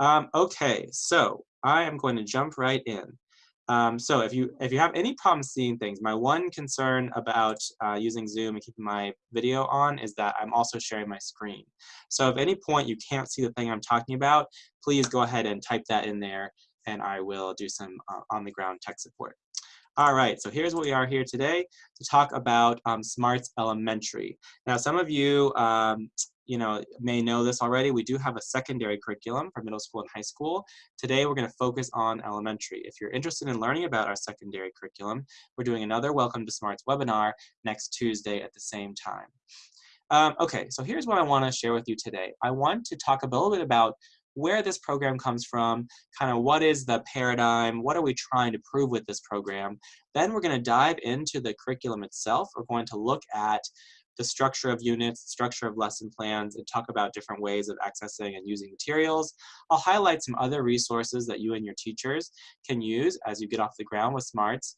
Um, okay, so I am going to jump right in. Um, so if you if you have any problems seeing things, my one concern about uh, using Zoom and keeping my video on is that I'm also sharing my screen. So if any point you can't see the thing I'm talking about, please go ahead and type that in there and I will do some uh, on-the-ground tech support. All right, so here's what we are here today to talk about um, Smarts Elementary. Now, some of you um, you know, may know this already, we do have a secondary curriculum for middle school and high school. Today, we're going to focus on elementary. If you're interested in learning about our secondary curriculum, we're doing another Welcome to Smarts webinar next Tuesday at the same time. Um, okay, so here's what I want to share with you today. I want to talk a little bit about where this program comes from, kind of what is the paradigm, what are we trying to prove with this program. Then we're going to dive into the curriculum itself. We're going to look at the structure of units, structure of lesson plans, and talk about different ways of accessing and using materials. I'll highlight some other resources that you and your teachers can use as you get off the ground with SMARTS.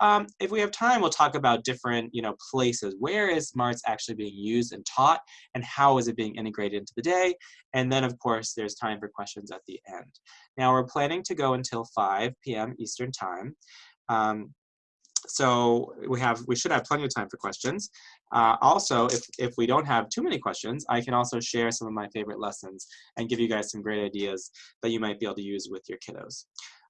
Um, if we have time, we'll talk about different you know, places. Where is SMARTS actually being used and taught, and how is it being integrated into the day? And then, of course, there's time for questions at the end. Now, we're planning to go until 5 p.m. Eastern Time. Um, so we have we should have plenty of time for questions. Uh, also, if, if we don't have too many questions, I can also share some of my favorite lessons and give you guys some great ideas that you might be able to use with your kiddos.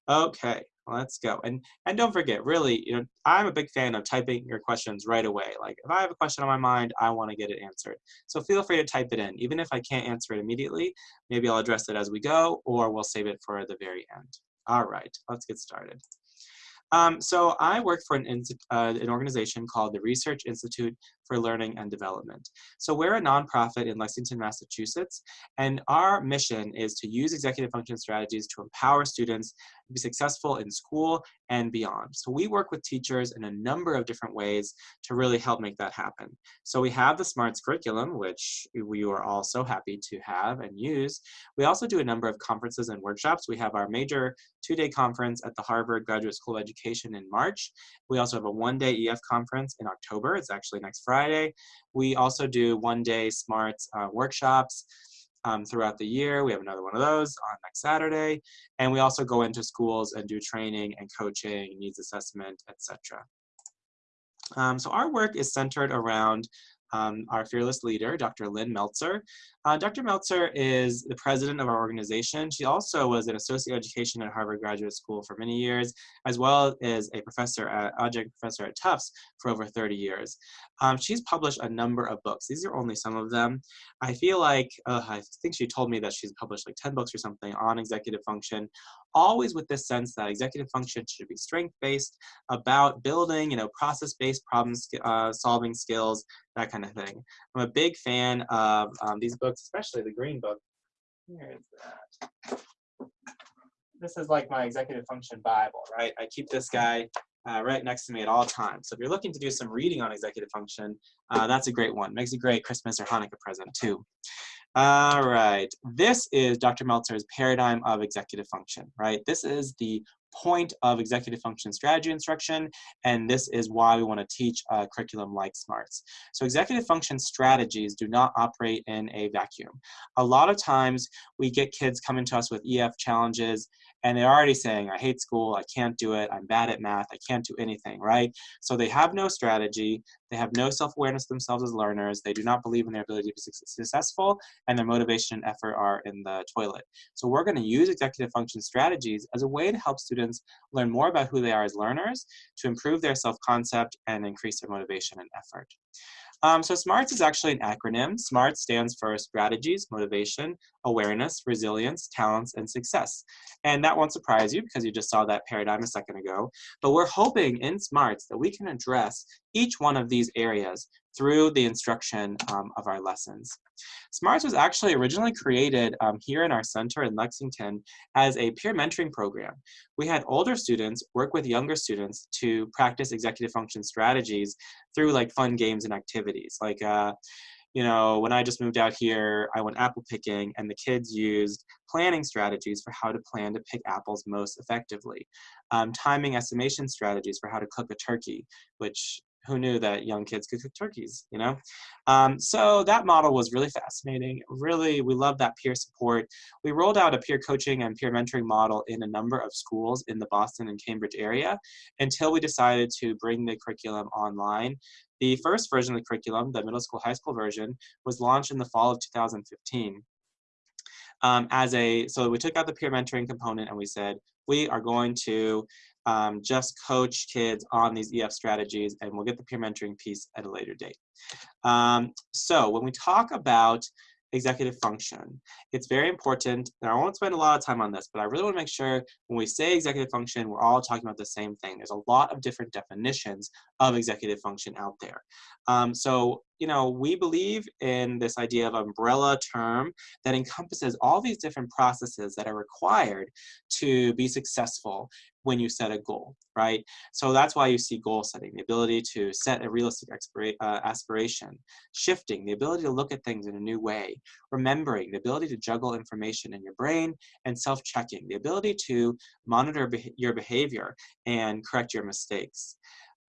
Okay, let's go. And and don't forget, really, you know, I'm a big fan of typing your questions right away. Like if I have a question on my mind, I want to get it answered. So feel free to type it in. Even if I can't answer it immediately, maybe I'll address it as we go, or we'll save it for the very end. All right, let's get started. Um, so I work for an, uh, an organization called the Research Institute for Learning and Development. So we're a nonprofit in Lexington, Massachusetts, and our mission is to use executive function strategies to empower students to be successful in school and beyond. So we work with teachers in a number of different ways to really help make that happen. So we have the SMARTS curriculum, which we are all so happy to have and use. We also do a number of conferences and workshops. We have our major two-day conference at the Harvard Graduate School of Education in March. We also have a one-day EF conference in October. It's actually next Friday. We also do one-day SMARTS uh, workshops um, throughout the year. We have another one of those on next Saturday. And we also go into schools and do training and coaching, needs assessment, etc. Um, so our work is centered around um, our fearless leader, Dr. Lynn Meltzer. Uh, Dr. Meltzer is the president of our organization. She also was an associate education at Harvard Graduate School for many years, as well as a professor, at, adjunct professor at Tufts for over 30 years. Um, she's published a number of books. These are only some of them. I feel like, uh, I think she told me that she's published like 10 books or something on executive function, always with this sense that executive function should be strength-based, about building, you know, process-based problem uh, solving skills, that kind of thing. I'm a big fan of um, these books, especially the green book. Where is that? This is like my executive function Bible, right? I keep this guy uh, right next to me at all times. So if you're looking to do some reading on executive function, uh, that's a great one. Makes a great Christmas or Hanukkah present too. All right, this is Dr. Meltzer's paradigm of executive function, right? This is the point of executive function strategy instruction, and this is why we want to teach uh, a curriculum like SMARTS. So executive function strategies do not operate in a vacuum. A lot of times we get kids coming to us with EF challenges and they're already saying, I hate school, I can't do it, I'm bad at math, I can't do anything, right? So they have no strategy, they have no self-awareness themselves as learners, they do not believe in their ability to be successful, and their motivation and effort are in the toilet. So we're gonna use executive function strategies as a way to help students learn more about who they are as learners, to improve their self-concept, and increase their motivation and effort. Um, so SMARTS is actually an acronym. SMART stands for strategies, motivation, awareness, resilience, talents, and success. And that won't surprise you because you just saw that paradigm a second ago. But we're hoping in SMARTS that we can address each one of these areas through the instruction um, of our lessons. SMARTS was actually originally created um, here in our center in Lexington as a peer mentoring program. We had older students work with younger students to practice executive function strategies through like fun games and activities. Like, uh, you know, when I just moved out here, I went apple picking and the kids used planning strategies for how to plan to pick apples most effectively. Um, timing estimation strategies for how to cook a turkey, which who knew that young kids could cook turkeys, you know? Um, so that model was really fascinating. Really, we love that peer support. We rolled out a peer coaching and peer mentoring model in a number of schools in the Boston and Cambridge area until we decided to bring the curriculum online. The first version of the curriculum, the middle school, high school version, was launched in the fall of 2015. Um, as a, so we took out the peer mentoring component and we said, we are going to um, just coach kids on these EF strategies and we'll get the peer mentoring piece at a later date. Um, so when we talk about executive function. It's very important, and I won't spend a lot of time on this, but I really want to make sure when we say executive function, we're all talking about the same thing. There's a lot of different definitions of executive function out there. Um, so, you know, we believe in this idea of umbrella term that encompasses all these different processes that are required to be successful when you set a goal, right? So that's why you see goal setting, the ability to set a realistic uh, aspiration, shifting, the ability to look at things in a new way, remembering, the ability to juggle information in your brain, and self-checking, the ability to monitor be your behavior and correct your mistakes.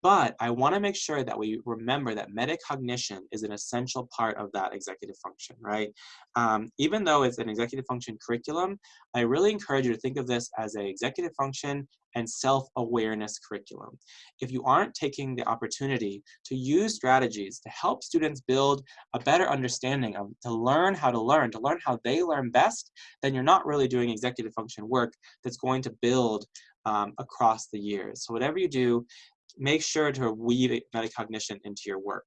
But I want to make sure that we remember that metacognition is an essential part of that executive function, right? Um, even though it's an executive function curriculum, I really encourage you to think of this as an executive function and self-awareness curriculum. If you aren't taking the opportunity to use strategies to help students build a better understanding of, to learn how to learn, to learn how they learn best, then you're not really doing executive function work that's going to build um, across the years. So whatever you do, make sure to weave metacognition into your work.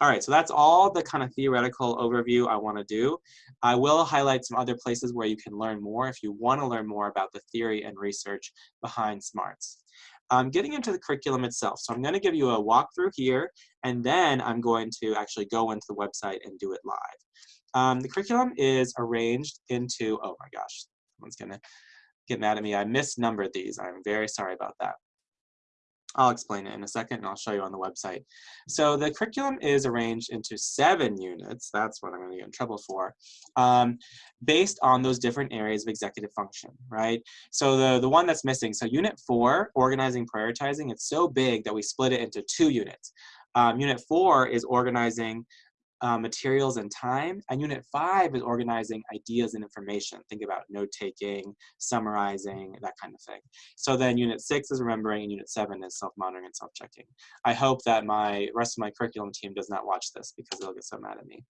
All right, so that's all the kind of theoretical overview I want to do. I will highlight some other places where you can learn more if you want to learn more about the theory and research behind SMARTS. Getting into the curriculum itself. So I'm going to give you a walkthrough here, and then I'm going to actually go into the website and do it live. Um, the curriculum is arranged into, oh my gosh, someone's going to get mad at me. I misnumbered these. I'm very sorry about that. I'll explain it in a second and I'll show you on the website. So the curriculum is arranged into seven units, that's what I'm gonna get in trouble for, um, based on those different areas of executive function, right? So the, the one that's missing, so unit four, organizing, prioritizing, it's so big that we split it into two units. Um, unit four is organizing uh, materials and time. And unit five is organizing ideas and information. Think about note taking, summarizing, that kind of thing. So then unit six is remembering and unit seven is self-monitoring and self-checking. I hope that my rest of my curriculum team does not watch this because they'll get so mad at me.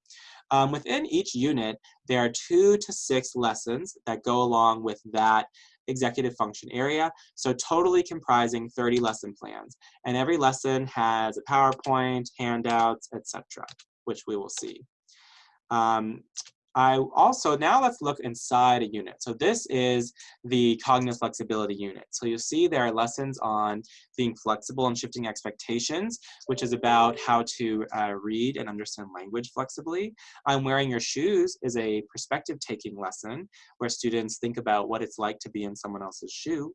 Um, within each unit, there are two to six lessons that go along with that executive function area. So totally comprising 30 lesson plans. And every lesson has a PowerPoint, handouts, etc which we will see. Um, I also, now let's look inside a unit. So this is the cognitive flexibility unit. So you'll see there are lessons on being flexible and shifting expectations, which is about how to uh, read and understand language flexibly. I'm wearing your shoes is a perspective taking lesson where students think about what it's like to be in someone else's shoe.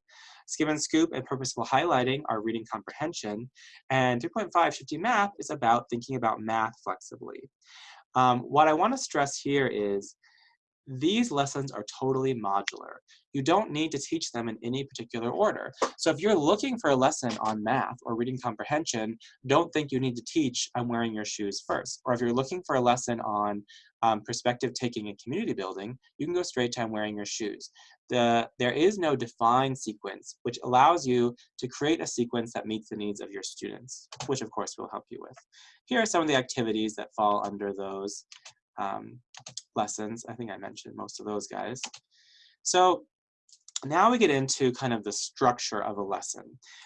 Skim and Scoop and Purposeful Highlighting are reading comprehension. And 3.5 Shifting Math is about thinking about math flexibly. Um, what I want to stress here is these lessons are totally modular. You don't need to teach them in any particular order. So if you're looking for a lesson on math or reading comprehension, don't think you need to teach I'm wearing your shoes first. Or if you're looking for a lesson on um, perspective taking and community building, you can go straight to I'm wearing your shoes. The, there is no defined sequence, which allows you to create a sequence that meets the needs of your students, which of course we'll help you with. Here are some of the activities that fall under those um, lessons. I think I mentioned most of those guys. So now we get into kind of the structure of a lesson.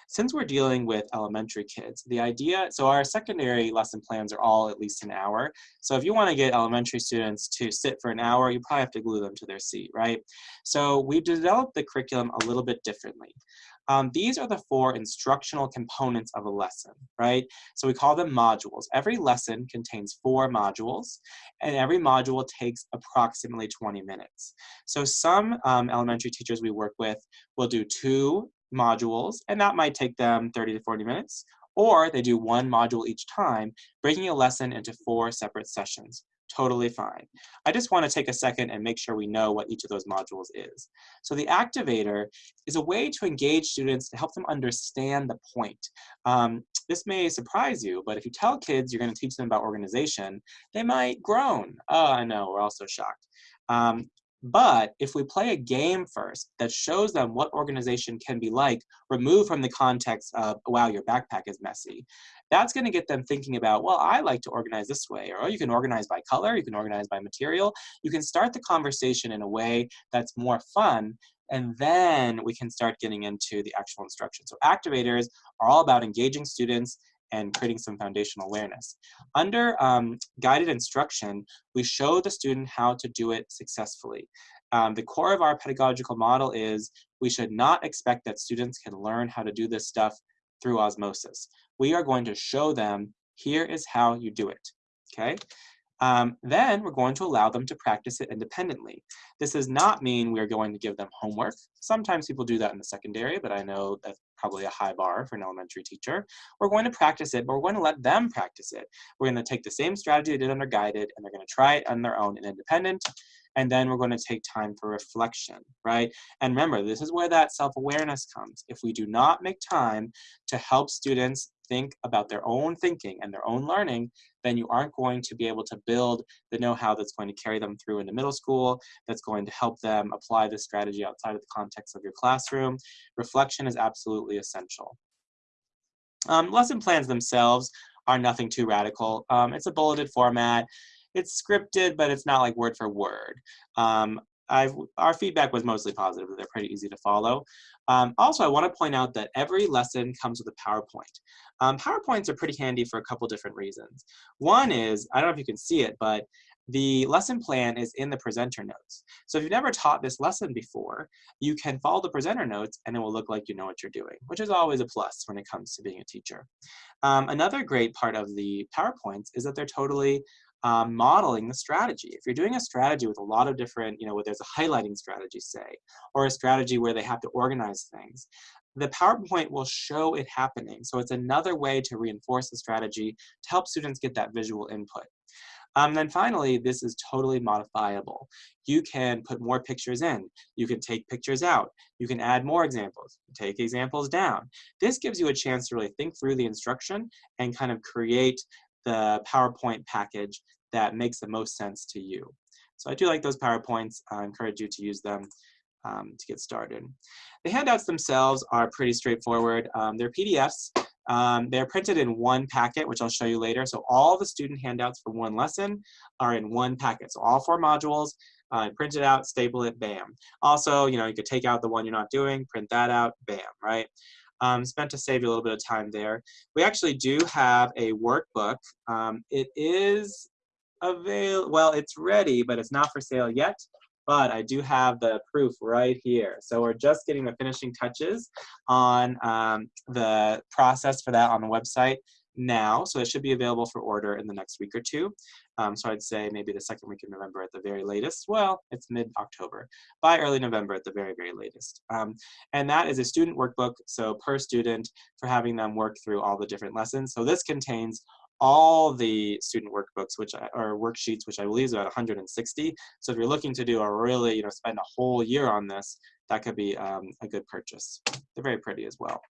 Since we're dealing with elementary kids, the idea, so our secondary lesson plans are all at least an hour. So if you want to get elementary students to sit for an hour, you probably have to glue them to their seat, right? So we've developed the curriculum a little bit differently. Um, these are the four instructional components of a lesson, right? So we call them modules. Every lesson contains four modules, and every module takes approximately 20 minutes. So some um, elementary teachers we work with will do two modules, and that might take them 30 to 40 minutes, or they do one module each time, breaking a lesson into four separate sessions totally fine. I just want to take a second and make sure we know what each of those modules is. So the activator is a way to engage students to help them understand the point. Um, this may surprise you, but if you tell kids you're going to teach them about organization, they might groan. Oh, I know, we're all so shocked. Um, but if we play a game first that shows them what organization can be like, removed from the context of, wow, your backpack is messy, that's going to get them thinking about, well, I like to organize this way. Or oh, you can organize by color, you can organize by material. You can start the conversation in a way that's more fun and then we can start getting into the actual instruction. So activators are all about engaging students and creating some foundational awareness. Under um, guided instruction, we show the student how to do it successfully. Um, the core of our pedagogical model is we should not expect that students can learn how to do this stuff through osmosis. We are going to show them, here is how you do it, okay? Um, then we're going to allow them to practice it independently. This does not mean we're going to give them homework. Sometimes people do that in the secondary, but I know that's probably a high bar for an elementary teacher. We're going to practice it, but we're going to let them practice it. We're going to take the same strategy they did under guided, and they're going to try it on their own and independent, and then we're going to take time for reflection, right? And remember, this is where that self-awareness comes. If we do not make time to help students think about their own thinking and their own learning, then you aren't going to be able to build the know-how that's going to carry them through into middle school, that's going to help them apply this strategy outside of the context of your classroom. Reflection is absolutely essential. Um, lesson plans themselves are nothing too radical. Um, it's a bulleted format. It's scripted, but it's not like word for word. Um, I've, our feedback was mostly positive. They're pretty easy to follow. Um, also, I want to point out that every lesson comes with a PowerPoint. Um, PowerPoints are pretty handy for a couple different reasons. One is, I don't know if you can see it, but the lesson plan is in the presenter notes. So if you've never taught this lesson before, you can follow the presenter notes and it will look like you know what you're doing, which is always a plus when it comes to being a teacher. Um, another great part of the PowerPoints is that they're totally um, modeling the strategy. If you're doing a strategy with a lot of different, you know, where there's a highlighting strategy, say, or a strategy where they have to organize things, the PowerPoint will show it happening. So it's another way to reinforce the strategy to help students get that visual input. Um, then finally, this is totally modifiable. You can put more pictures in. You can take pictures out. You can add more examples, take examples down. This gives you a chance to really think through the instruction and kind of create the PowerPoint package that makes the most sense to you. So I do like those PowerPoints. I encourage you to use them um, to get started. The handouts themselves are pretty straightforward. Um, they're PDFs. Um, they're printed in one packet, which I'll show you later. So all the student handouts for one lesson are in one packet. So all four modules, uh, print it out, staple it, bam. Also, you know, you could take out the one you're not doing, print that out, bam, right? Um, spent to save you a little bit of time there. We actually do have a workbook. Um, it is avail well, it's ready, but it's not for sale yet. But I do have the proof right here. So we're just getting the finishing touches on um, the process for that on the website now, so it should be available for order in the next week or two. Um, so I'd say maybe the second week of November at the very latest. Well, it's mid-October, by early November at the very, very latest. Um, and that is a student workbook, so per student for having them work through all the different lessons. So this contains all the student workbooks, which are worksheets, which I believe is about 160. So if you're looking to do a really, you know, spend a whole year on this, that could be um, a good purchase. They're very pretty as well.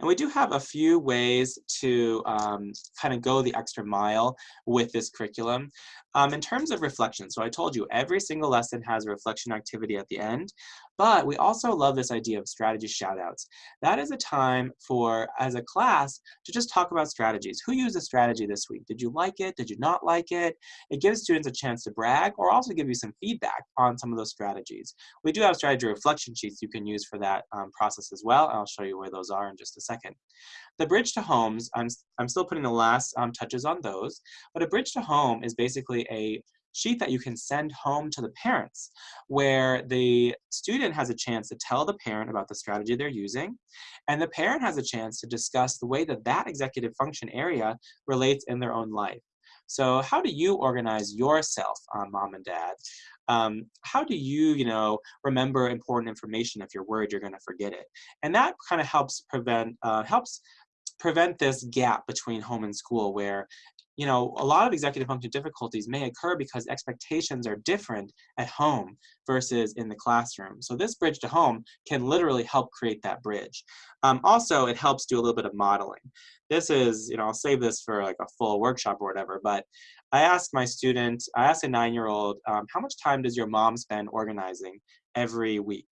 And we do have a few ways to um, kind of go the extra mile with this curriculum. Um, in terms of reflection, so I told you every single lesson has a reflection activity at the end, but we also love this idea of strategy shoutouts. That is a time for, as a class, to just talk about strategies. Who used a strategy this week? Did you like it? Did you not like it? It gives students a chance to brag or also give you some feedback on some of those strategies. We do have strategy reflection sheets you can use for that um, process as well. I'll show you where those are in just a second. The bridge to homes, I'm, I'm still putting the last um, touches on those, but a bridge to home is basically a sheet that you can send home to the parents where the student has a chance to tell the parent about the strategy they're using and the parent has a chance to discuss the way that that executive function area relates in their own life. So how do you organize yourself, uh, mom and dad? Um, how do you, you know, remember important information if you're worried you're going to forget it? And that kind of helps prevent, uh, helps prevent this gap between home and school where you know, a lot of executive function difficulties may occur because expectations are different at home versus in the classroom. So this bridge to home can literally help create that bridge. Um, also, it helps do a little bit of modeling. This is, you know, I'll save this for like a full workshop or whatever, but I asked my student, I asked a nine-year-old, um, how much time does your mom spend organizing every week?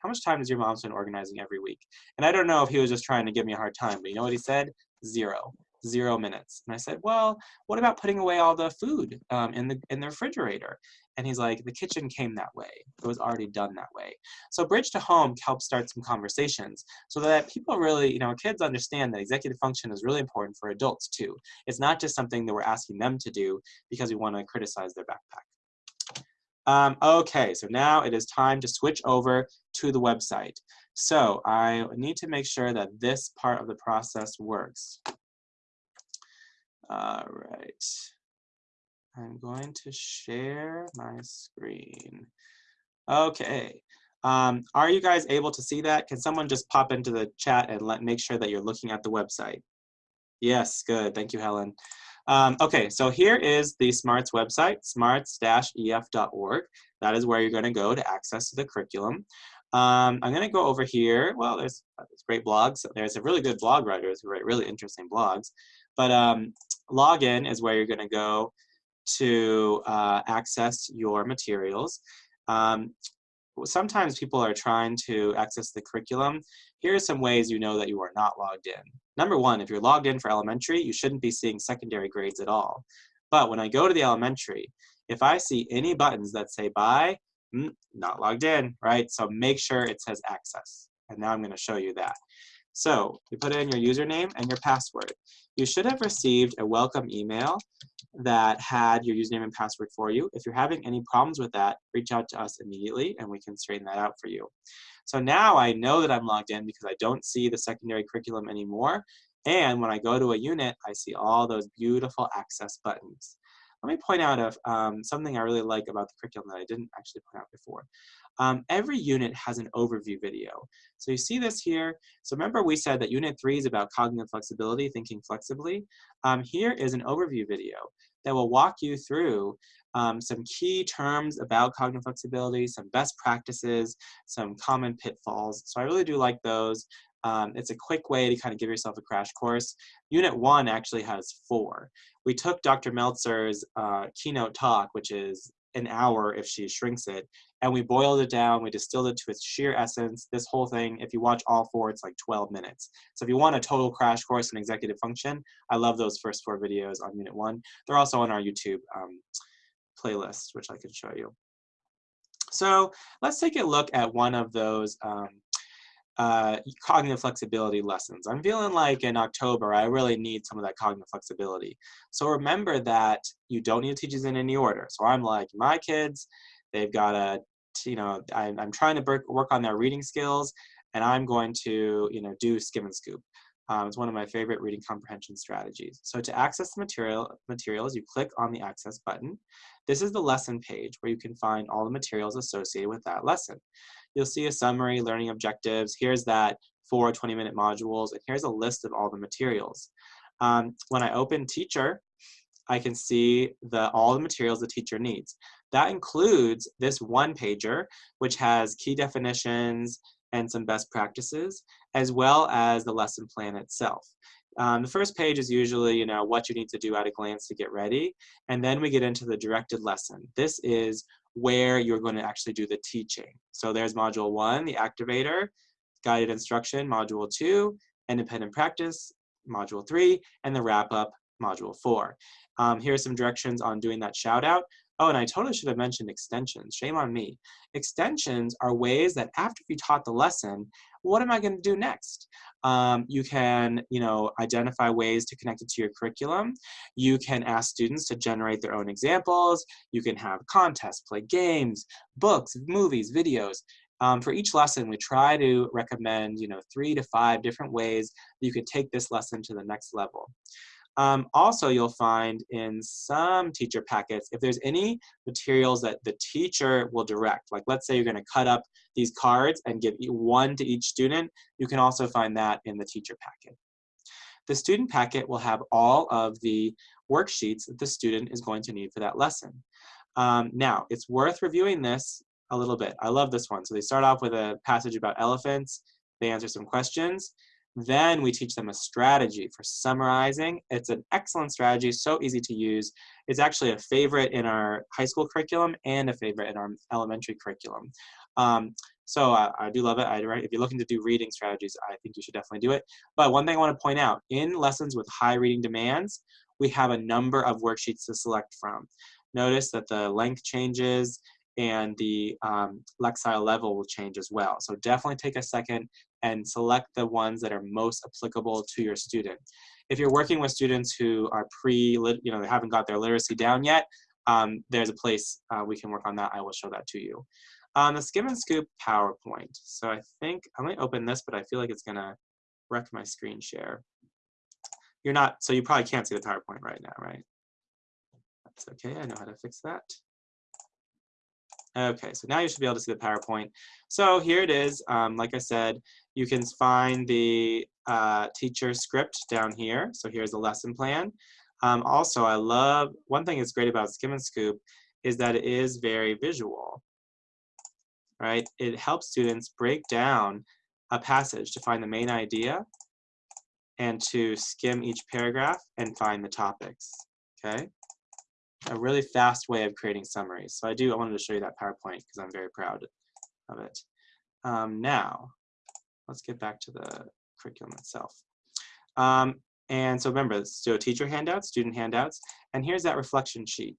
How much time does your mom spend organizing every week? And I don't know if he was just trying to give me a hard time, but you know what he said? Zero zero minutes. And I said, well, what about putting away all the food um, in, the, in the refrigerator? And he's like, the kitchen came that way. It was already done that way. So Bridge to Home helps start some conversations so that people really, you know, kids understand that executive function is really important for adults too. It's not just something that we're asking them to do because we want to criticize their backpack. Um, okay, so now it is time to switch over to the website. So I need to make sure that this part of the process works. All right. I'm going to share my screen. Okay. Um, are you guys able to see that? Can someone just pop into the chat and let make sure that you're looking at the website? Yes, good. Thank you, Helen. Um, okay, so here is the SMARTS website, smarts-ef.org. That is where you're going to go to access the curriculum. Um, I'm going to go over here. Well, there's, there's great blogs. There's a really good blog writers who write really interesting blogs. But um, login is where you're going to go to uh, access your materials. Um, sometimes people are trying to access the curriculum. Here are some ways you know that you are not logged in. Number one, if you're logged in for elementary, you shouldn't be seeing secondary grades at all. But when I go to the elementary, if I see any buttons that say buy, mm, not logged in, right? So make sure it says access. And now I'm going to show you that. So you put in your username and your password. You should have received a welcome email that had your username and password for you. If you're having any problems with that, reach out to us immediately and we can straighten that out for you. So now I know that I'm logged in because I don't see the secondary curriculum anymore. And when I go to a unit, I see all those beautiful access buttons. Let me point out of, um, something I really like about the curriculum that I didn't actually point out before. Um, every unit has an overview video. So you see this here. So remember we said that unit three is about cognitive flexibility, thinking flexibly. Um, here is an overview video that will walk you through um, some key terms about cognitive flexibility, some best practices, some common pitfalls. So I really do like those. Um, it's a quick way to kind of give yourself a crash course. Unit one actually has four. We took Dr. Meltzer's uh, keynote talk, which is an hour if she shrinks it. And we boiled it down, we distilled it to its sheer essence. This whole thing, if you watch all four, it's like 12 minutes. So if you want a total crash course in executive function, I love those first four videos on unit one. They're also on our YouTube um, playlist, which I can show you. So let's take a look at one of those um, uh, cognitive flexibility lessons. I'm feeling like in October, I really need some of that cognitive flexibility. So remember that you don't need to teach these in any order. So I'm like, my kids, they've got a, you know, I'm, I'm trying to work on their reading skills and I'm going to, you know, do skim and scoop. Um, it's one of my favorite reading comprehension strategies. So to access the material, materials, you click on the access button. This is the lesson page where you can find all the materials associated with that lesson you'll see a summary, learning objectives. Here's that four 20-minute modules, and here's a list of all the materials. Um, when I open teacher, I can see the, all the materials the teacher needs. That includes this one pager, which has key definitions and some best practices, as well as the lesson plan itself. Um, the first page is usually, you know, what you need to do at a glance to get ready. And then we get into the directed lesson. This is where you're going to actually do the teaching. So there's module one, the activator, guided instruction, module two, independent practice, module three, and the wrap up, module four. Um, are some directions on doing that shout out. Oh, and I totally should have mentioned extensions. Shame on me. Extensions are ways that after you taught the lesson, what am I going to do next? Um, you can, you know, identify ways to connect it to your curriculum. You can ask students to generate their own examples. You can have contests, play games, books, movies, videos. Um, for each lesson, we try to recommend, you know, three to five different ways you could take this lesson to the next level. Um, also, you'll find in some teacher packets, if there's any materials that the teacher will direct, like let's say you're gonna cut up these cards and give one to each student, you can also find that in the teacher packet. The student packet will have all of the worksheets that the student is going to need for that lesson. Um, now, it's worth reviewing this a little bit. I love this one. So they start off with a passage about elephants. They answer some questions. Then we teach them a strategy for summarizing. It's an excellent strategy, so easy to use. It's actually a favorite in our high school curriculum and a favorite in our elementary curriculum. Um, so uh, I do love it. I, if you're looking to do reading strategies, I think you should definitely do it. But one thing I want to point out, in lessons with high reading demands, we have a number of worksheets to select from. Notice that the length changes and the um, Lexile level will change as well. So definitely take a second and select the ones that are most applicable to your student. If you're working with students who are pre, you know, they haven't got their literacy down yet, um, there's a place uh, we can work on that. I will show that to you. Um, the Skim and Scoop PowerPoint. So I think, I might open this, but I feel like it's gonna wreck my screen share. You're not, so you probably can't see the PowerPoint right now, right? That's okay, I know how to fix that. Okay, so now you should be able to see the PowerPoint. So here it is. Um, like I said, you can find the uh, teacher script down here. So here's the lesson plan. Um, also, I love, one thing that's great about Skim and Scoop is that it is very visual, right? It helps students break down a passage to find the main idea and to skim each paragraph and find the topics, okay? A really fast way of creating summaries. So I do, I wanted to show you that PowerPoint because I'm very proud of it. Um, now, let's get back to the curriculum itself. Um, and so remember, so teacher handouts, student handouts, and here's that reflection sheet.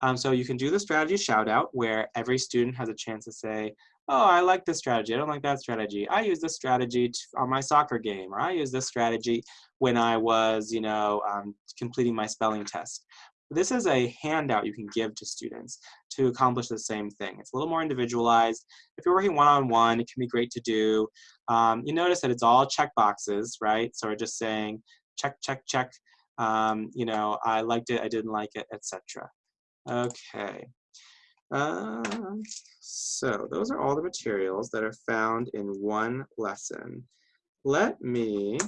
Um, so you can do the strategy shout out where every student has a chance to say, oh, I like this strategy, I don't like that strategy. I use this strategy on my soccer game, or I use this strategy when I was, you know, um, completing my spelling test. This is a handout you can give to students to accomplish the same thing. It's a little more individualized. If you're working one-on-one, -on -one, it can be great to do. Um, you notice that it's all check boxes, right? So we're just saying check, check, check. Um, you know, I liked it, I didn't like it, etc. Okay. Uh, so those are all the materials that are found in one lesson. Let me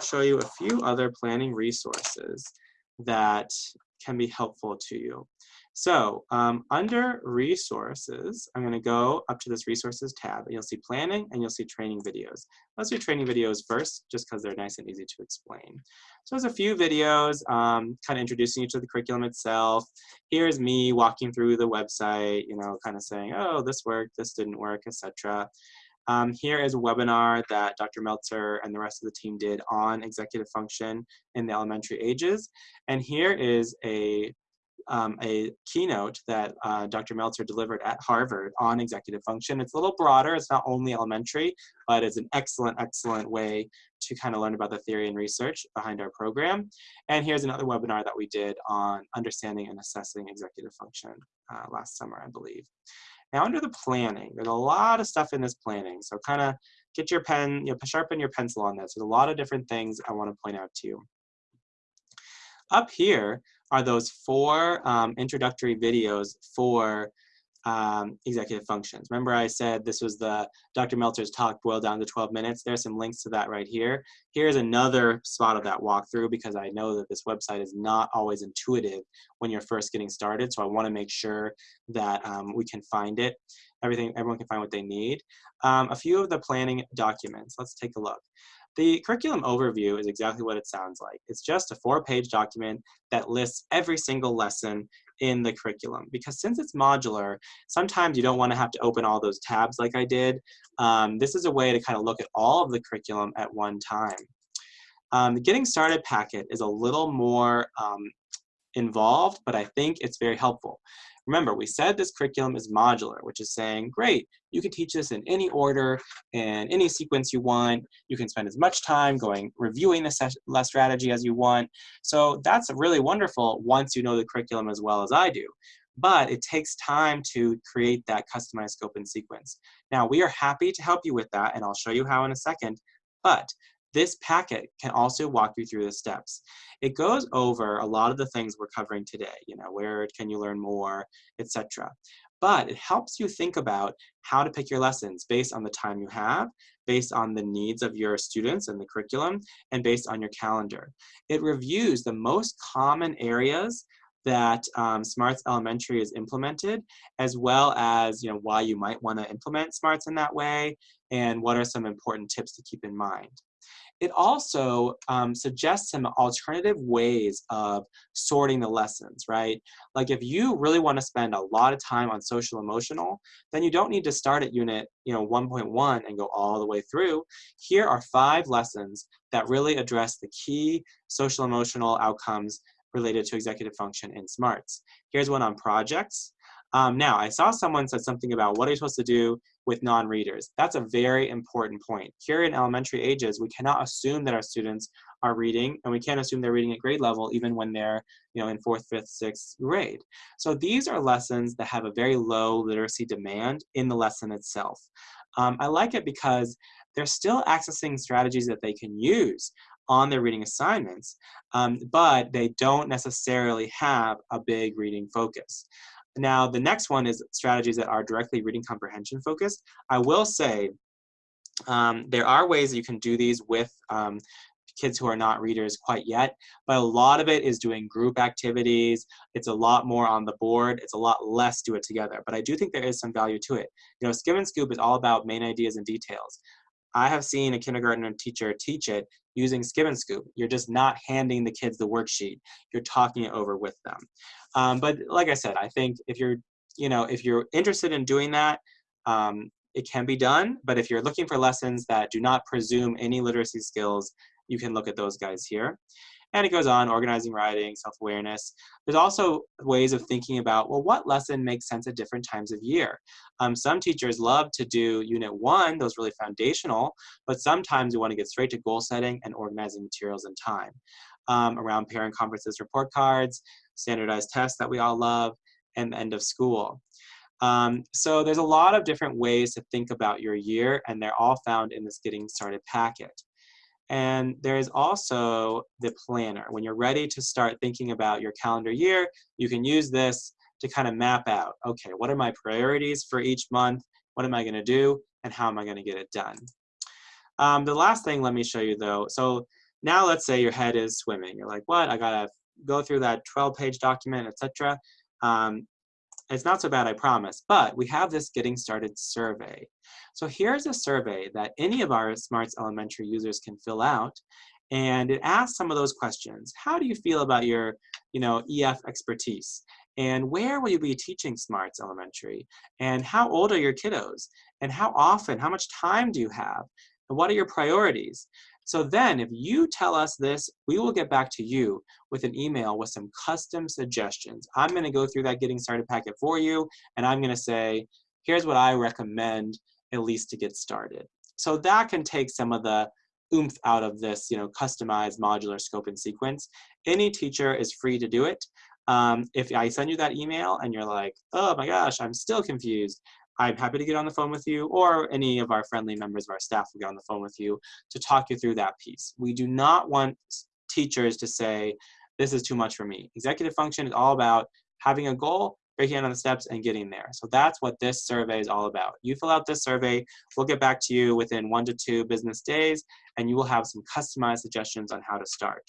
show you a few other planning resources that can be helpful to you. So um, under resources, I'm gonna go up to this resources tab and you'll see planning and you'll see training videos. Let's do training videos first, just because they're nice and easy to explain. So there's a few videos um, kind of introducing you to the curriculum itself. Here's me walking through the website, you know, kind of saying, oh, this worked, this didn't work, etc. Um, here is a webinar that Dr. Meltzer and the rest of the team did on executive function in the elementary ages. And here is a, um, a keynote that uh, Dr. Meltzer delivered at Harvard on executive function. It's a little broader, it's not only elementary, but it's an excellent, excellent way to kind of learn about the theory and research behind our program. And here's another webinar that we did on understanding and assessing executive function uh, last summer, I believe. Now under the planning, there's a lot of stuff in this planning. So kind of get your pen, you know, sharpen your pencil on this. There's a lot of different things I want to point out to you. Up here are those four um, introductory videos for um, executive functions. Remember I said this was the Dr. Meltzer's talk boiled down to 12 minutes. There's some links to that right here. Here's another spot of that walkthrough because I know that this website is not always intuitive when you're first getting started. So I wanna make sure that um, we can find it. Everything, everyone can find what they need. Um, a few of the planning documents, let's take a look. The curriculum overview is exactly what it sounds like. It's just a four-page document that lists every single lesson in the curriculum because since it's modular, sometimes you don't want to have to open all those tabs like I did. Um, this is a way to kind of look at all of the curriculum at one time. Um, the Getting Started packet is a little more um, involved, but I think it's very helpful. Remember, we said this curriculum is modular, which is saying, great, you can teach this in any order and any sequence you want. You can spend as much time going reviewing the strategy as you want. So that's really wonderful once you know the curriculum as well as I do. But it takes time to create that customized scope and sequence. Now, we are happy to help you with that, and I'll show you how in a second. But this packet can also walk you through the steps. It goes over a lot of the things we're covering today, you know, where can you learn more, etc. but it helps you think about how to pick your lessons based on the time you have, based on the needs of your students and the curriculum, and based on your calendar. It reviews the most common areas that um, Smarts Elementary is implemented, as well as you know why you might want to implement Smarts in that way, and what are some important tips to keep in mind. It also um, suggests some alternative ways of sorting the lessons, right? Like if you really want to spend a lot of time on social emotional, then you don't need to start at unit you know 1.1 and go all the way through. Here are five lessons that really address the key social emotional outcomes related to executive function in SMARTS. Here's one on projects. Um, now, I saw someone said something about what are you supposed to do with non-readers. That's a very important point. Here in elementary ages, we cannot assume that our students are reading, and we can't assume they're reading at grade level even when they're you know, in fourth, fifth, sixth grade. So these are lessons that have a very low literacy demand in the lesson itself. Um, I like it because they're still accessing strategies that they can use on their reading assignments, um, but they don't necessarily have a big reading focus. Now, the next one is strategies that are directly reading comprehension focused. I will say um, there are ways that you can do these with um, kids who are not readers quite yet, but a lot of it is doing group activities. It's a lot more on the board. It's a lot less do it together, but I do think there is some value to it. You know, Skim and Scoop is all about main ideas and details. I have seen a kindergarten teacher teach it using Skim and Scoop. You're just not handing the kids the worksheet. You're talking it over with them. Um, but like I said, I think if you're, you know, if you're interested in doing that, um, it can be done. But if you're looking for lessons that do not presume any literacy skills, you can look at those guys here. And it goes on, organizing writing, self-awareness. There's also ways of thinking about, well, what lesson makes sense at different times of year? Um, some teachers love to do unit one, those really foundational, but sometimes you want to get straight to goal setting and organizing materials and time. Um, around parent conferences, report cards, standardized tests that we all love, and end of school. Um, so there's a lot of different ways to think about your year, and they're all found in this Getting Started packet. And there is also the planner. When you're ready to start thinking about your calendar year, you can use this to kind of map out, okay, what are my priorities for each month? What am I gonna do? And how am I gonna get it done? Um, the last thing, let me show you though. So now let's say your head is swimming. You're like, what? I gotta go through that 12 page document, etc. Um, it's not so bad, I promise, but we have this getting started survey. So here's a survey that any of our Smarts Elementary users can fill out, and it asks some of those questions. How do you feel about your, you know, EF expertise? And where will you be teaching Smarts Elementary? And how old are your kiddos? And how often, how much time do you have? And what are your priorities? So then if you tell us this, we will get back to you with an email with some custom suggestions. I'm gonna go through that getting started packet for you, and I'm gonna say, here's what I recommend at least to get started. So that can take some of the oomph out of this, you know, customized modular scope and sequence. Any teacher is free to do it. Um, if I send you that email and you're like, oh my gosh, I'm still confused, I'm happy to get on the phone with you or any of our friendly members of our staff will get on the phone with you to talk you through that piece. We do not want teachers to say, this is too much for me. Executive function is all about having a goal, breaking down the steps and getting there. So that's what this survey is all about. You fill out this survey, we'll get back to you within one to two business days and you will have some customized suggestions on how to start.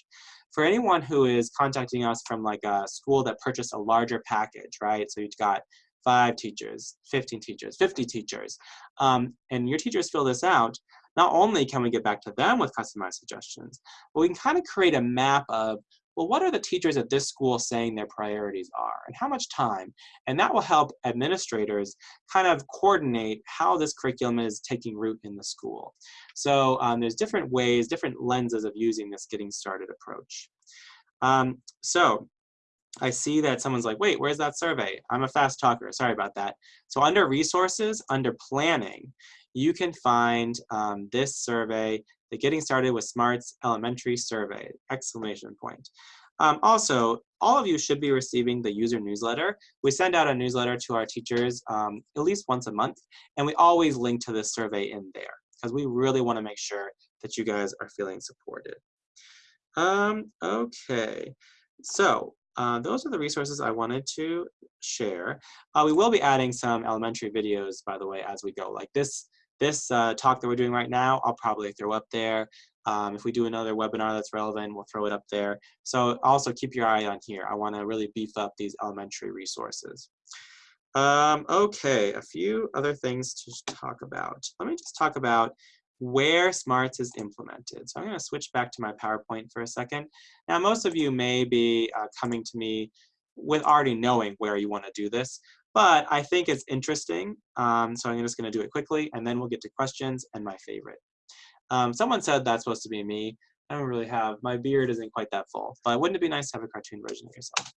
For anyone who is contacting us from like a school that purchased a larger package, right? So you've got five teachers, 15 teachers, 50 teachers, um, and your teachers fill this out, not only can we get back to them with customized suggestions, but we can kind of create a map of, well, what are the teachers at this school saying their priorities are and how much time? And that will help administrators kind of coordinate how this curriculum is taking root in the school. So um, there's different ways, different lenses of using this getting started approach. Um, so I see that someone's like, wait, where's that survey? I'm a fast talker, sorry about that. So under resources, under planning, you can find um, this survey, the Getting Started with Smarts Elementary Survey, exclamation point. Um, also, all of you should be receiving the user newsletter. We send out a newsletter to our teachers um, at least once a month, and we always link to this survey in there because we really want to make sure that you guys are feeling supported. Um, okay, so uh, those are the resources I wanted to share. Uh, we will be adding some elementary videos, by the way, as we go. Like this, this uh, talk that we're doing right now, I'll probably throw up there. Um, if we do another webinar that's relevant, we'll throw it up there. So also keep your eye on here. I want to really beef up these elementary resources. Um, okay, a few other things to talk about. Let me just talk about where SMARTS is implemented. So I'm going to switch back to my PowerPoint for a second. Now, most of you may be uh, coming to me with already knowing where you want to do this, but I think it's interesting. Um, so I'm just going to do it quickly, and then we'll get to questions and my favorite. Um, someone said that's supposed to be me. I don't really have, my beard isn't quite that full, but wouldn't it be nice to have a cartoon version of yourself?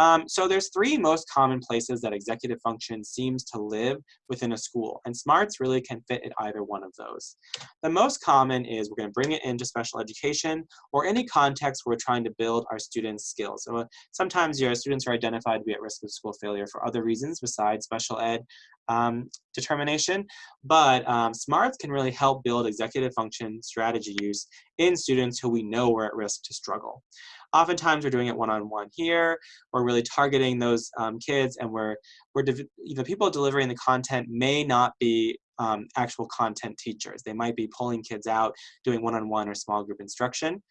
Um, so there's three most common places that executive function seems to live within a school, and SMARTS really can fit in either one of those. The most common is we're going to bring it into special education or any context where we're trying to build our students' skills. So uh, sometimes your students are identified to be at risk of school failure for other reasons besides special ed um, determination, but um, SMARTS can really help build executive function strategy use in students who we know are at risk to struggle. Oftentimes we're doing it one-on-one -on -one here. We're really targeting those um, kids and we're, we're the people delivering the content may not be um, actual content teachers. They might be pulling kids out, doing one-on-one -on -one or small group instruction.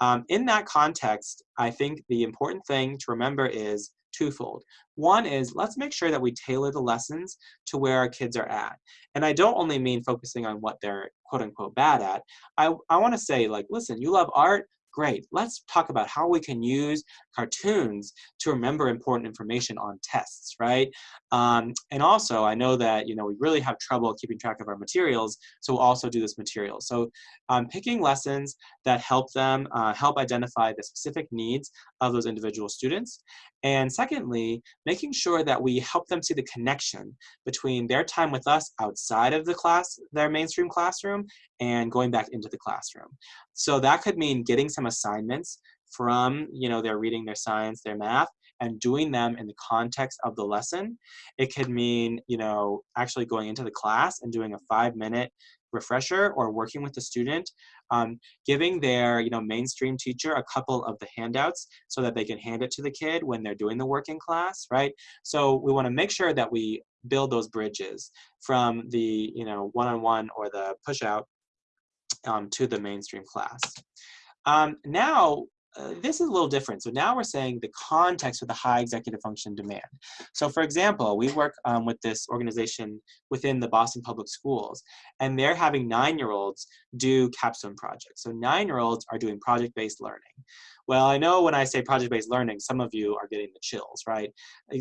Um, in that context, I think the important thing to remember is twofold. One is let's make sure that we tailor the lessons to where our kids are at. And I don't only mean focusing on what they're quote unquote bad at. I, I want to say like, listen, you love art, Great, let's talk about how we can use cartoons to remember important information on tests, right? Um, and also, I know that, you know, we really have trouble keeping track of our materials, so we'll also do this material. So um, picking lessons that help them, uh, help identify the specific needs of those individual students. And secondly, making sure that we help them see the connection between their time with us outside of the class, their mainstream classroom, and going back into the classroom. So that could mean getting some assignments from, you know, their reading, their science, their math, and doing them in the context of the lesson. It could mean, you know, actually going into the class and doing a five minute refresher or working with the student, um, giving their you know mainstream teacher a couple of the handouts so that they can hand it to the kid when they're doing the work in class, right? So we want to make sure that we build those bridges from the you know one-on-one -on -one or the push out um, to the mainstream class. Um, now, uh, this is a little different. So now we're saying the context of the high executive function demand. So for example, we work um, with this organization within the Boston Public Schools, and they're having nine-year-olds do capstone projects. So nine-year-olds are doing project-based learning. Well, I know when I say project-based learning, some of you are getting the chills, right?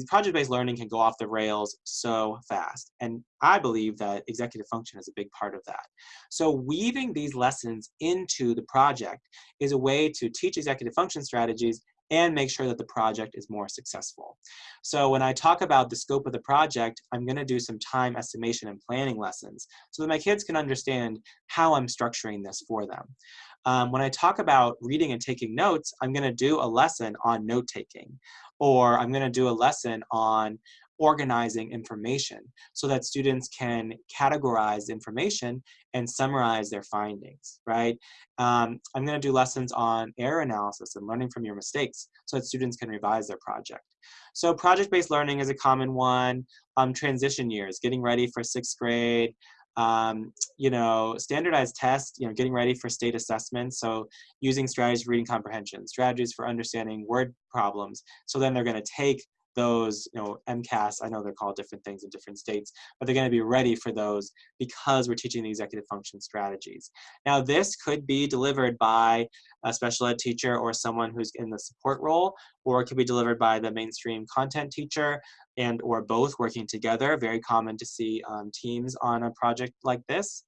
Project-based learning can go off the rails so fast. And I believe that executive function is a big part of that. So weaving these lessons into the project is a way to teach executive function strategies and make sure that the project is more successful. So when I talk about the scope of the project, I'm going to do some time estimation and planning lessons so that my kids can understand how I'm structuring this for them. Um, when I talk about reading and taking notes, I'm going to do a lesson on note taking, or I'm going to do a lesson on organizing information so that students can categorize information and summarize their findings, right? Um, I'm going to do lessons on error analysis and learning from your mistakes so that students can revise their project. So project-based learning is a common one. Um, transition years, getting ready for sixth grade, um, you know, standardized tests, you know, getting ready for state assessments. So using strategies for reading comprehension, strategies for understanding word problems. So then they're going to take those, you know, MCAS, I know they're called different things in different states, but they're going to be ready for those because we're teaching the executive function strategies. Now, this could be delivered by a special ed teacher or someone who's in the support role, or it could be delivered by the mainstream content teacher and or both working together. Very common to see um, teams on a project like this.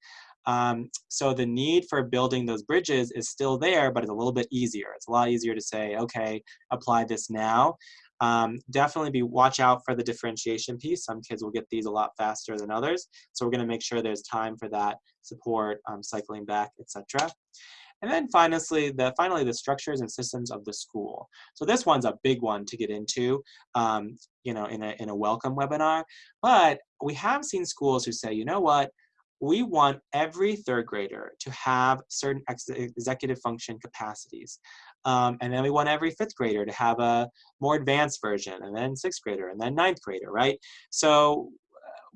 Um, so the need for building those bridges is still there, but it's a little bit easier. It's a lot easier to say, okay, apply this now. Um, definitely be watch out for the differentiation piece. Some kids will get these a lot faster than others. So we're gonna make sure there's time for that support, um, cycling back, etc. And then finally the, finally, the structures and systems of the school. So this one's a big one to get into, um, you know, in a, in a welcome webinar. But we have seen schools who say, you know what, we want every third grader to have certain ex executive function capacities. Um, and then we want every fifth grader to have a more advanced version, and then sixth grader, and then ninth grader, right? So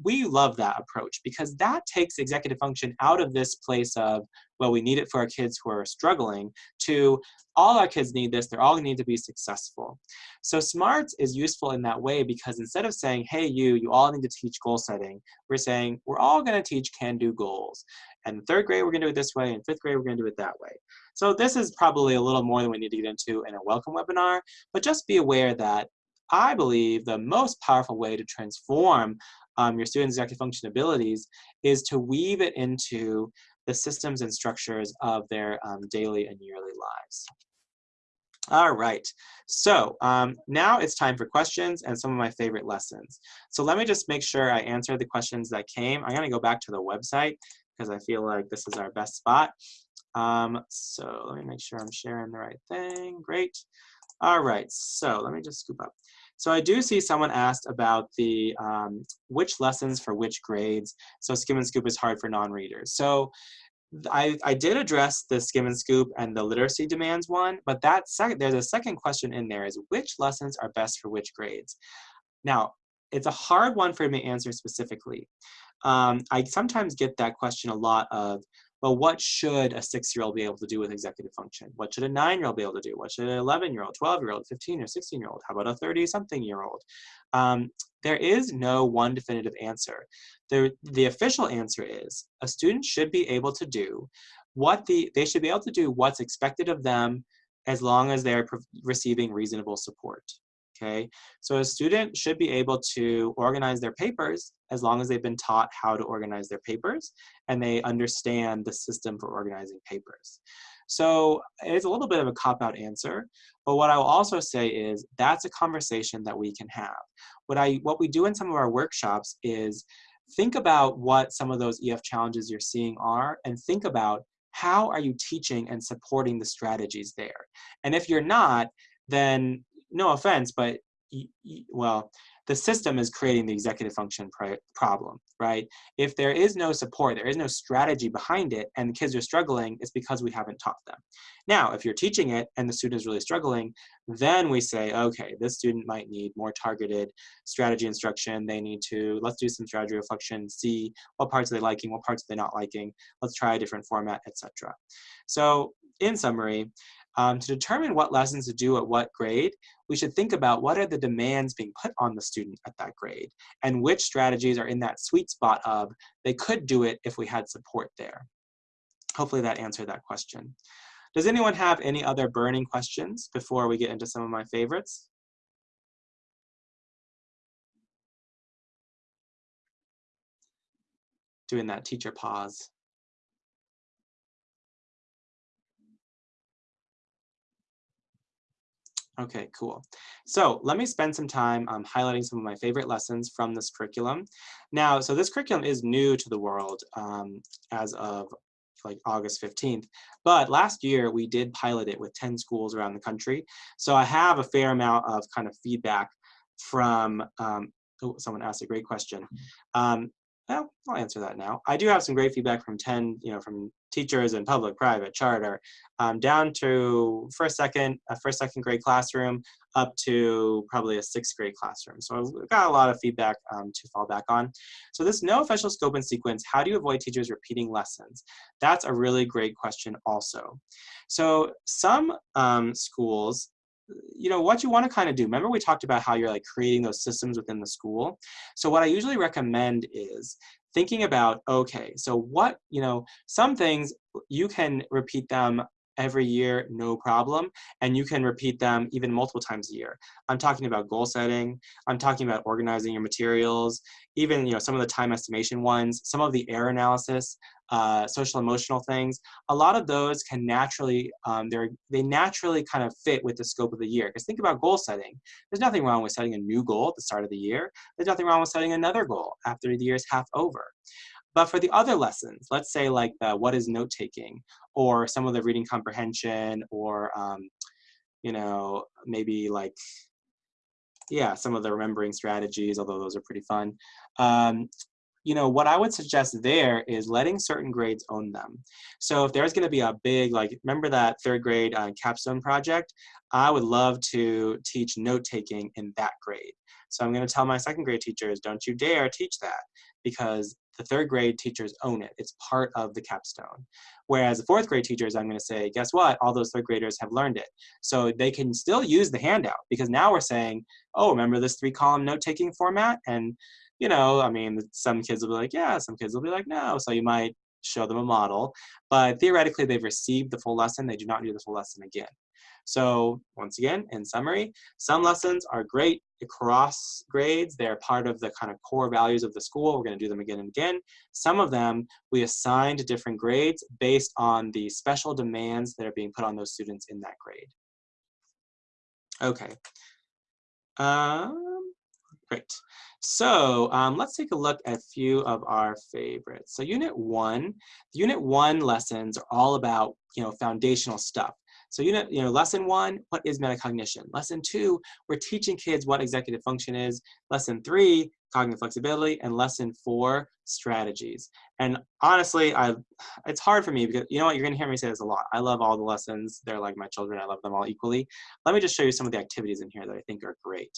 we love that approach because that takes executive function out of this place of, well, we need it for our kids who are struggling, to all our kids need this, they're all going to need to be successful. So SMARTS is useful in that way because instead of saying, hey, you, you all need to teach goal setting, we're saying, we're all gonna teach can-do goals. And third grade, we're gonna do it this way, and fifth grade, we're gonna do it that way. So this is probably a little more than we need to get into in a welcome webinar, but just be aware that I believe the most powerful way to transform um, your students' executive function abilities is to weave it into the systems and structures of their um, daily and yearly lives. All right, so um, now it's time for questions and some of my favorite lessons. So let me just make sure I answer the questions that came. I'm gonna go back to the website because I feel like this is our best spot. Um, so let me make sure I'm sharing the right thing, great. All right, so let me just scoop up. So I do see someone asked about the um, which lessons for which grades. So skim and scoop is hard for non-readers. So I, I did address the skim and scoop and the literacy demands one, but that second, there's a second question in there is which lessons are best for which grades? Now, it's a hard one for me to answer specifically. Um, I sometimes get that question a lot of, well, what should a six-year-old be able to do with executive function? What should a nine-year-old be able to do? What should an 11-year-old, 12-year-old, 15 or 16-year-old? How about a 30-something-year-old? Um, there is no one definitive answer. The, the official answer is a student should be able to do what the, they should be able to do what's expected of them as long as they're receiving reasonable support okay? So a student should be able to organize their papers as long as they've been taught how to organize their papers and they understand the system for organizing papers. So it's a little bit of a cop-out answer, but what I will also say is that's a conversation that we can have. What, I, what we do in some of our workshops is think about what some of those EF challenges you're seeing are and think about how are you teaching and supporting the strategies there? And if you're not, then no offense, but well, the system is creating the executive function problem, right? If there is no support, there is no strategy behind it, and the kids are struggling, it's because we haven't taught them. Now, if you're teaching it and the student is really struggling, then we say, okay, this student might need more targeted strategy instruction. They need to, let's do some strategy reflection, see what parts are they liking, what parts are they not liking. Let's try a different format, etc. So in summary, um, to determine what lessons to do at what grade, we should think about what are the demands being put on the student at that grade and which strategies are in that sweet spot of they could do it if we had support there. Hopefully that answered that question. Does anyone have any other burning questions before we get into some of my favorites? Doing that teacher pause. Okay, cool. So let me spend some time um, highlighting some of my favorite lessons from this curriculum. Now, so this curriculum is new to the world um, as of like August 15th, but last year we did pilot it with 10 schools around the country. So I have a fair amount of kind of feedback from, um, oh, someone asked a great question. Um, well, I'll answer that now. I do have some great feedback from 10, you know, from teachers in public, private, charter, um, down to first, second, a first, second grade classroom, up to probably a sixth grade classroom. So I've got a lot of feedback um, to fall back on. So this no official scope and sequence, how do you avoid teachers repeating lessons? That's a really great question also. So some um, schools you know, what you want to kind of do. Remember we talked about how you're like creating those systems within the school. So what I usually recommend is thinking about, okay, so what, you know, some things you can repeat them every year, no problem. And you can repeat them even multiple times a year. I'm talking about goal setting. I'm talking about organizing your materials, even you know some of the time estimation ones, some of the error analysis, uh, social emotional things. A lot of those can naturally, um, they're, they naturally kind of fit with the scope of the year. Because think about goal setting. There's nothing wrong with setting a new goal at the start of the year. There's nothing wrong with setting another goal after the year's half over. But for the other lessons, let's say like the what is note taking or some of the reading comprehension or, um, you know, maybe like, yeah, some of the remembering strategies, although those are pretty fun. Um, you know, what I would suggest there is letting certain grades own them. So if there's going to be a big, like, remember that third grade uh, capstone project? I would love to teach note taking in that grade. So I'm going to tell my second grade teachers, don't you dare teach that because the third grade teachers own it. It's part of the capstone. Whereas the fourth grade teachers, I'm going to say, guess what? All those third graders have learned it. So they can still use the handout because now we're saying, oh, remember this three column note taking format? And you know, I mean, some kids will be like, yeah, some kids will be like, no. So you might show them a model, but theoretically they've received the full lesson. They do not do the full lesson again. So once again, in summary, some lessons are great across grades. They're part of the kind of core values of the school. We're going to do them again and again. Some of them we assign to different grades based on the special demands that are being put on those students in that grade. Okay. Um, great. So um, let's take a look at a few of our favorites. So unit one, the unit one lessons are all about, you know, foundational stuff. So unit, you know, lesson one, what is metacognition? Lesson two, we're teaching kids what executive function is. Lesson three, cognitive flexibility, and lesson four, strategies. And honestly, I it's hard for me because you know what, you're gonna hear me say this a lot. I love all the lessons. They're like my children. I love them all equally. Let me just show you some of the activities in here that I think are great.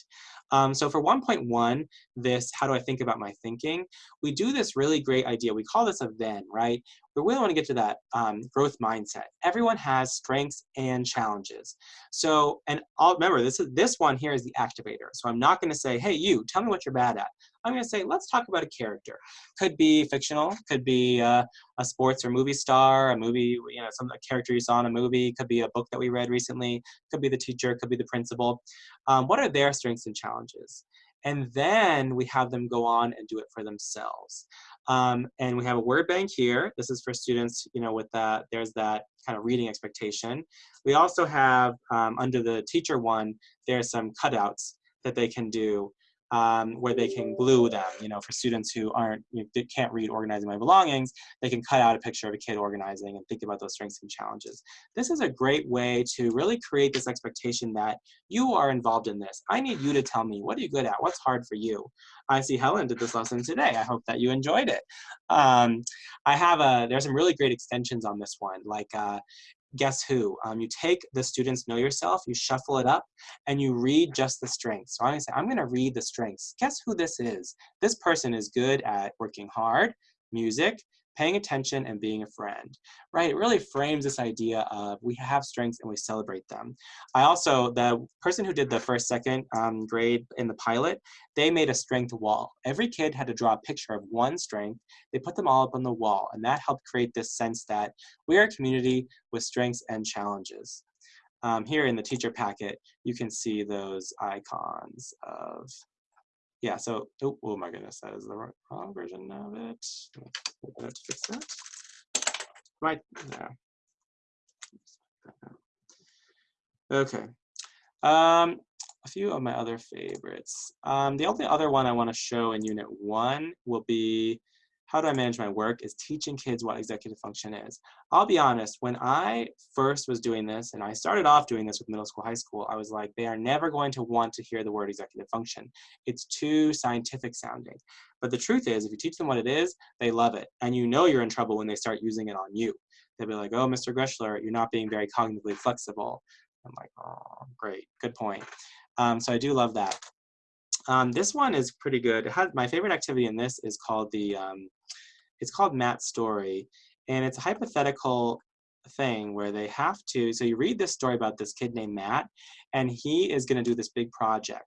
Um, so for 1.1, this, how do I think about my thinking? We do this really great idea. We call this a Venn, right? We really want to get to that um, growth mindset. Everyone has strengths and challenges. So, and I'll remember this is this one here is the activator. So I'm not going to say, hey, you, tell me what you're bad at. I'm going to say, let's talk about a character. Could be fictional, could be uh, a sports or movie star, a movie, you know, some character you saw in a movie, could be a book that we read recently, could be the teacher, could be the principal. Um, what are their strengths and challenges? And then we have them go on and do it for themselves. Um, and we have a word bank here. This is for students, you know, with that, there's that kind of reading expectation. We also have, um, under the teacher one, there's some cutouts that they can do um, where they can glue them. You know, for students who aren't, you know, can't read Organizing My Belongings, they can cut out a picture of a kid organizing and think about those strengths and challenges. This is a great way to really create this expectation that you are involved in this. I need you to tell me, what are you good at? What's hard for you? I see Helen did this lesson today. I hope that you enjoyed it. Um, I have a, there's some really great extensions on this one, like uh, guess who? Um, you take the students know yourself, you shuffle it up, and you read just the strengths. So I'm gonna say, I'm gonna read the strengths. Guess who this is? This person is good at working hard, music, paying attention and being a friend, right? It really frames this idea of we have strengths and we celebrate them. I also, the person who did the first, second um, grade in the pilot, they made a strength wall. Every kid had to draw a picture of one strength. They put them all up on the wall and that helped create this sense that we are a community with strengths and challenges. Um, here in the teacher packet, you can see those icons of yeah, so, oh, oh my goodness, that is the wrong version of it. Let's fix that. Right, there. Okay. Um, a few of my other favorites. Um, the only other one I want to show in Unit 1 will be how do I manage my work is teaching kids what executive function is. I'll be honest, when I first was doing this, and I started off doing this with middle school, high school, I was like, they are never going to want to hear the word executive function. It's too scientific sounding. But the truth is, if you teach them what it is, they love it. And you know you're in trouble when they start using it on you. They'll be like, oh, Mr. Greschler, you're not being very cognitively flexible. I'm like, oh, great, good point. Um, so I do love that. Um, this one is pretty good. My favorite activity in this is called the, um, it's called Matt's Story. And it's a hypothetical thing where they have to, so you read this story about this kid named Matt, and he is gonna do this big project.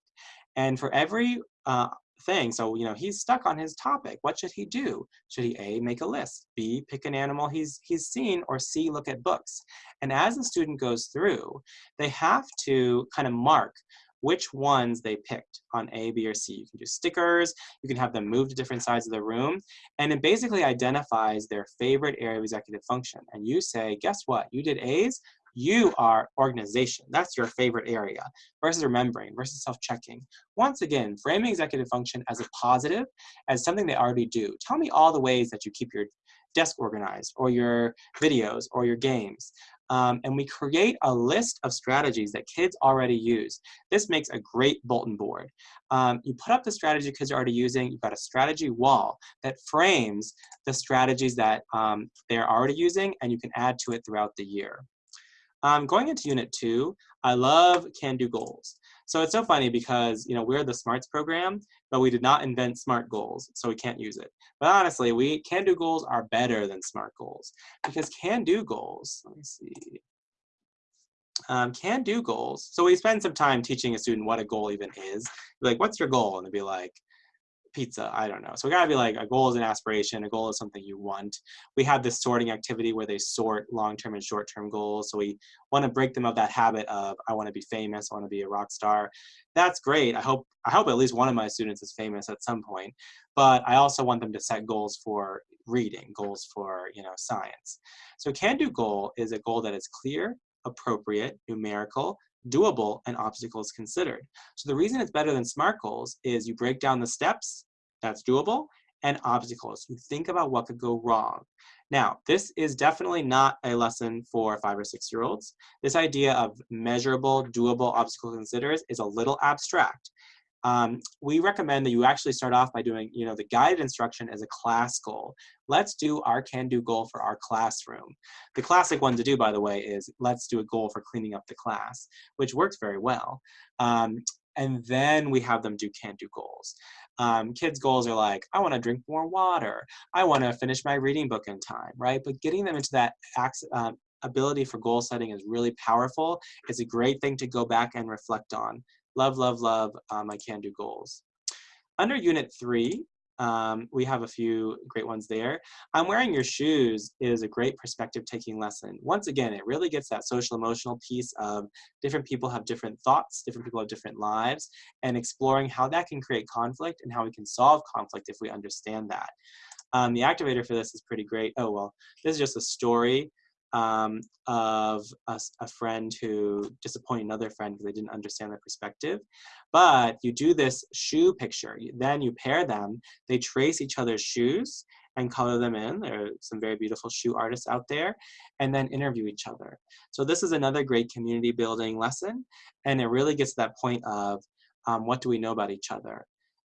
And for every uh, thing, so you know, he's stuck on his topic. What should he do? Should he A, make a list, B, pick an animal he's, he's seen, or C, look at books? And as the student goes through, they have to kind of mark which ones they picked on A, B, or C. You can do stickers, you can have them move to different sides of the room, and it basically identifies their favorite area of executive function. And you say, guess what? You did A's, you are organization. That's your favorite area versus remembering versus self-checking. Once again, framing executive function as a positive, as something they already do. Tell me all the ways that you keep your desk organized or your videos or your games. Um, and we create a list of strategies that kids already use. This makes a great bulletin board. Um, you put up the strategy kids are already using, you've got a strategy wall that frames the strategies that um, they're already using, and you can add to it throughout the year. Um, going into unit two, I love can-do goals. So it's so funny because you know we're the SMARTS program, but we did not invent SMART goals, so we can't use it. But honestly, we can-do goals are better than SMART goals because can-do goals. Let me see. Um, can-do goals. So we spend some time teaching a student what a goal even is. Like, what's your goal? And they'd be like, pizza. I don't know. So we gotta be like a goal is an aspiration. A goal is something you want. We have this sorting activity where they sort long-term and short-term goals. So we want to break them of that habit of I want to be famous. I want to be a rock star. That's great. I hope I hope at least one of my students is famous at some point. But I also want them to set goals for reading, goals for you know science. So can-do goal is a goal that is clear, appropriate, numerical, doable, and obstacles considered. So the reason it's better than SMART goals is you break down the steps, that's doable, and obstacles. You think about what could go wrong. Now, this is definitely not a lesson for five or six year olds. This idea of measurable, doable, obstacle considered is a little abstract um, we recommend that you actually start off by doing, you know, the guided instruction as a class goal. Let's do our can-do goal for our classroom. The classic one to do, by the way, is let's do a goal for cleaning up the class, which works very well. Um, and then we have them do can-do goals. Um, kids' goals are like, I want to drink more water. I want to finish my reading book in time, right? But getting them into that uh, ability for goal setting is really powerful. It's a great thing to go back and reflect on love, love, love my can-do goals. Under unit three, um, we have a few great ones there. I'm wearing your shoes is a great perspective taking lesson. Once again, it really gets that social emotional piece of different people have different thoughts, different people have different lives, and exploring how that can create conflict and how we can solve conflict if we understand that. Um, the activator for this is pretty great. Oh, well, this is just a story um, of a, a, friend who disappointed another friend because they didn't understand their perspective. But you do this shoe picture. Then you pair them. They trace each other's shoes and color them in. There are some very beautiful shoe artists out there. And then interview each other. So this is another great community building lesson. And it really gets to that point of um, what do we know about each other?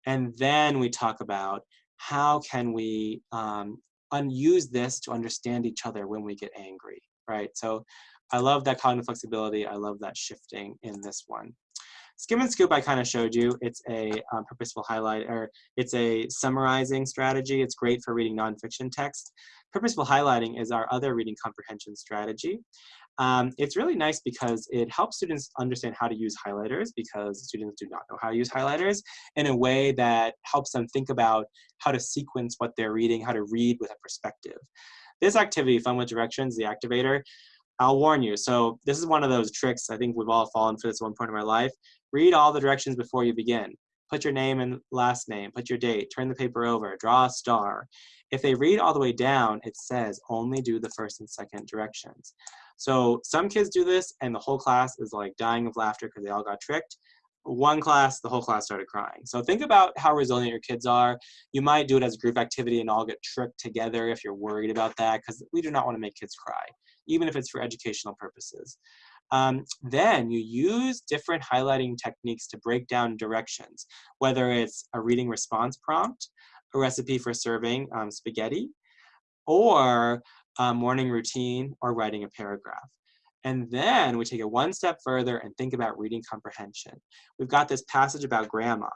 And then we talk about how can we um, and use this to understand each other when we get angry, right? So I love that cognitive flexibility. I love that shifting in this one. Skim and Scoop I kind of showed you. It's a um, purposeful highlight, or it's a summarizing strategy. It's great for reading nonfiction text. Purposeful highlighting is our other reading comprehension strategy. Um, it's really nice because it helps students understand how to use highlighters because students do not know how to use highlighters in a way that helps them think about how to sequence what they're reading, how to read with a perspective. This activity, Fun with Directions, the activator, I'll warn you. So this is one of those tricks. I think we've all fallen for this one point in our life. Read all the directions before you begin. Put your name and last name, put your date, turn the paper over, draw a star. If they read all the way down, it says only do the first and second directions. So some kids do this and the whole class is like dying of laughter because they all got tricked. One class, the whole class started crying. So think about how resilient your kids are. You might do it as a group activity and all get tricked together if you're worried about that because we do not want to make kids cry, even if it's for educational purposes. Um, then you use different highlighting techniques to break down directions, whether it's a reading response prompt, a recipe for serving um, spaghetti, or a morning routine, or writing a paragraph. And then we take it one step further and think about reading comprehension. We've got this passage about grandma.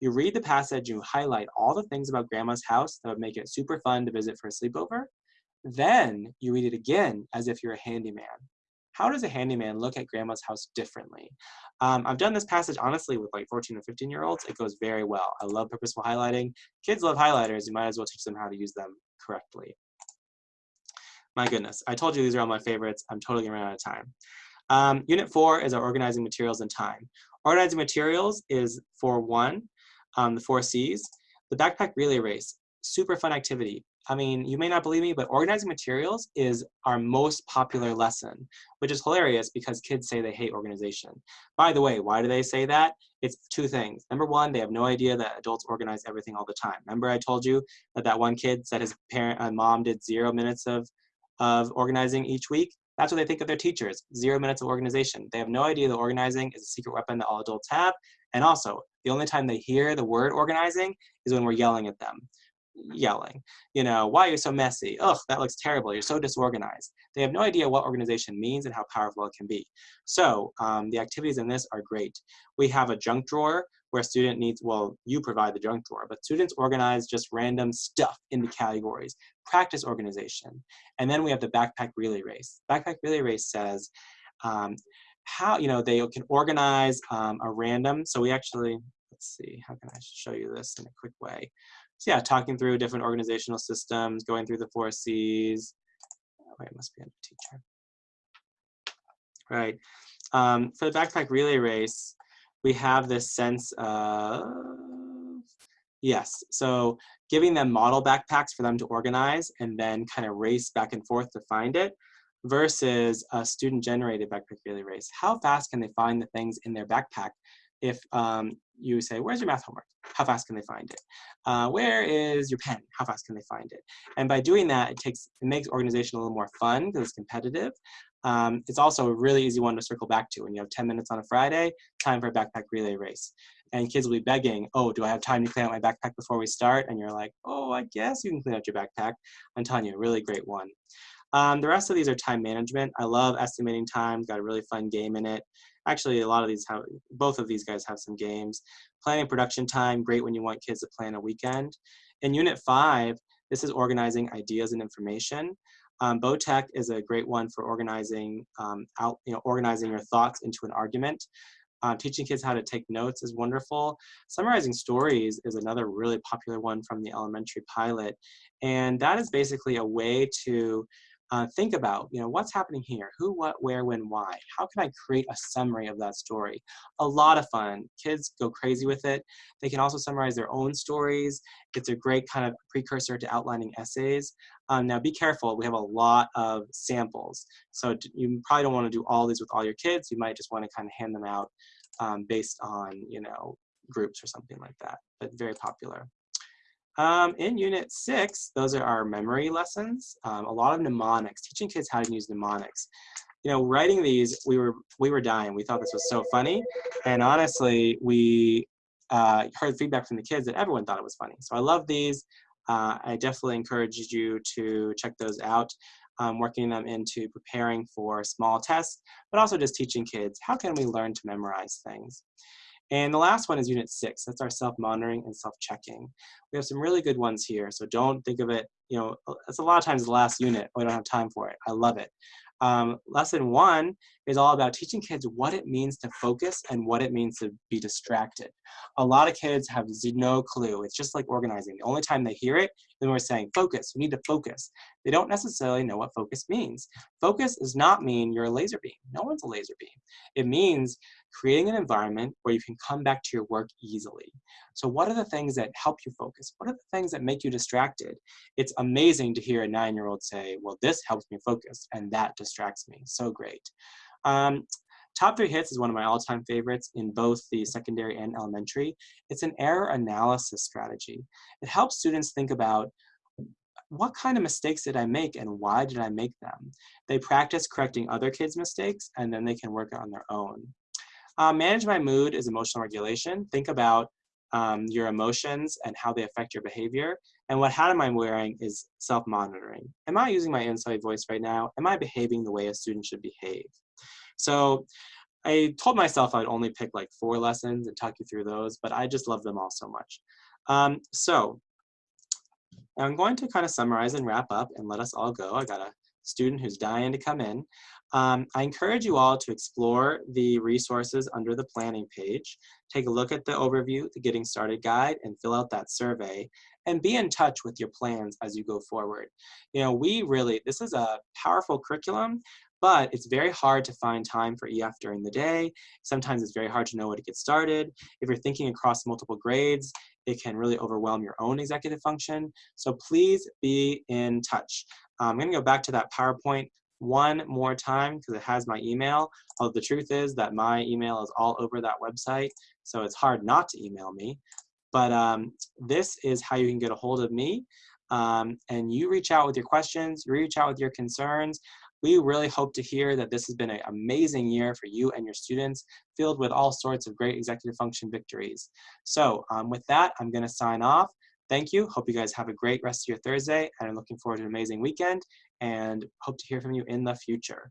You read the passage, you highlight all the things about grandma's house that would make it super fun to visit for a sleepover. Then you read it again as if you're a handyman. How does a handyman look at grandma's house differently? Um, I've done this passage honestly with like 14 or 15 year olds. It goes very well. I love purposeful highlighting. Kids love highlighters. You might as well teach them how to use them correctly. My goodness, I told you these are all my favorites. I'm totally running out of time. Um, unit four is our organizing materials and time. Organizing materials is for one, um, the four C's. The backpack relay race, super fun activity. I mean, you may not believe me, but organizing materials is our most popular lesson, which is hilarious because kids say they hate organization. By the way, why do they say that? It's two things. Number one, they have no idea that adults organize everything all the time. Remember I told you that that one kid said his parent and uh, mom did zero minutes of, of organizing each week? That's what they think of their teachers, zero minutes of organization. They have no idea that organizing is a secret weapon that all adults have. And also, the only time they hear the word organizing is when we're yelling at them yelling. You know, why are you so messy? Ugh, that looks terrible. You're so disorganized. They have no idea what organization means and how powerful it can be. So um, the activities in this are great. We have a junk drawer where a student needs, well, you provide the junk drawer, but students organize just random stuff into categories, practice organization. And then we have the backpack relay race. Backpack relay race says, um, how, you know, they can organize um, a random, so we actually, let's see, how can I show you this in a quick way? So yeah, talking through different organizational systems, going through the four C's. Oh, wait, it must be a teacher. Right. Um, for the backpack relay race, we have this sense of, yes, so giving them model backpacks for them to organize and then kind of race back and forth to find it versus a student generated backpack relay race. How fast can they find the things in their backpack if um, you say, where's your math homework? How fast can they find it? Uh, where is your pen? How fast can they find it? And by doing that, it takes it makes organization a little more fun because it's competitive. Um, it's also a really easy one to circle back to. When you have 10 minutes on a Friday, time for a backpack relay race. And kids will be begging, oh, do I have time to clean out my backpack before we start? And you're like, oh, I guess you can clean out your backpack. I'm telling you, a really great one. Um, the rest of these are time management. I love estimating time, got a really fun game in it. Actually, a lot of these have, both of these guys have some games. Planning production time, great when you want kids to plan a weekend. In unit five, this is organizing ideas and information. Um, BOTEC is a great one for organizing um, out, you know, organizing your thoughts into an argument. Um, teaching kids how to take notes is wonderful. Summarizing stories is another really popular one from the elementary pilot. And that is basically a way to uh, think about, you know, what's happening here? Who, what, where, when, why? How can I create a summary of that story? A lot of fun. Kids go crazy with it. They can also summarize their own stories. It's a great kind of precursor to outlining essays. Um, now be careful, we have a lot of samples. So you probably don't want to do all these with all your kids. You might just want to kind of hand them out um, based on, you know, groups or something like that, but very popular. Um, in Unit 6, those are our memory lessons. Um, a lot of mnemonics, teaching kids how to use mnemonics. You know, writing these, we were, we were dying. We thought this was so funny. And honestly, we uh, heard feedback from the kids that everyone thought it was funny. So I love these. Uh, I definitely encourage you to check those out. Um, working them into preparing for small tests, but also just teaching kids, how can we learn to memorize things? And the last one is unit six. That's our self-monitoring and self-checking. We have some really good ones here. So don't think of it, you know, it's a lot of times the last unit. We don't have time for it. I love it. Um, lesson one is all about teaching kids what it means to focus and what it means to be distracted. A lot of kids have no clue. It's just like organizing. The only time they hear it is we're saying, focus, we need to focus. They don't necessarily know what focus means. Focus does not mean you're a laser beam. No one's a laser beam. It means creating an environment where you can come back to your work easily. So what are the things that help you focus? What are the things that make you distracted? It's amazing to hear a nine-year-old say, well, this helps me focus, and that distracts me. So great. Um, Top Three Hits is one of my all-time favorites in both the secondary and elementary. It's an error analysis strategy. It helps students think about what kind of mistakes did I make and why did I make them? They practice correcting other kids' mistakes and then they can work on their own. Uh, manage my mood is emotional regulation. Think about um, your emotions and how they affect your behavior. And what hat am I wearing is self-monitoring. Am I using my inside voice right now? Am I behaving the way a student should behave? So I told myself I'd only pick like four lessons and talk you through those, but I just love them all so much. Um, so I'm going to kind of summarize and wrap up and let us all go. I got a student who's dying to come in. Um, I encourage you all to explore the resources under the planning page. Take a look at the overview, the Getting Started Guide, and fill out that survey. And be in touch with your plans as you go forward. You know, we really, this is a powerful curriculum, but it's very hard to find time for EF during the day. Sometimes it's very hard to know where to get started. If you're thinking across multiple grades, it can really overwhelm your own executive function. So please be in touch. I'm gonna go back to that PowerPoint one more time because it has my email. Oh, the truth is that my email is all over that website, so it's hard not to email me. But um, this is how you can get a hold of me. Um, and you reach out with your questions, reach out with your concerns. We really hope to hear that this has been an amazing year for you and your students, filled with all sorts of great executive function victories. So um, with that, I'm gonna sign off. Thank you. Hope you guys have a great rest of your Thursday and I'm looking forward to an amazing weekend and hope to hear from you in the future.